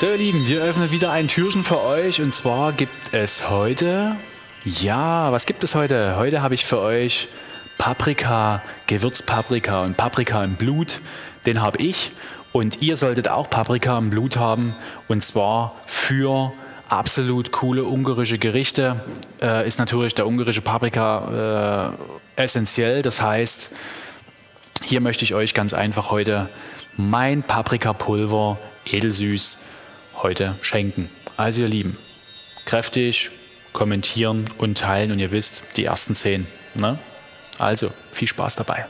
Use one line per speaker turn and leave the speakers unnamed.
So ihr Lieben, wir öffnen wieder ein Türchen für euch und zwar gibt es heute, ja, was gibt es heute? Heute habe ich für euch Paprika, Gewürzpaprika und Paprika im Blut. Den habe ich und ihr solltet auch Paprika im Blut haben und zwar für absolut coole ungarische Gerichte. Äh, ist natürlich der ungarische Paprika äh, essentiell, das heißt, hier möchte ich euch ganz einfach heute mein Paprikapulver edelsüß heute schenken. Also ihr Lieben, kräftig kommentieren und teilen und ihr wisst, die ersten zehn. Ne? Also viel Spaß dabei.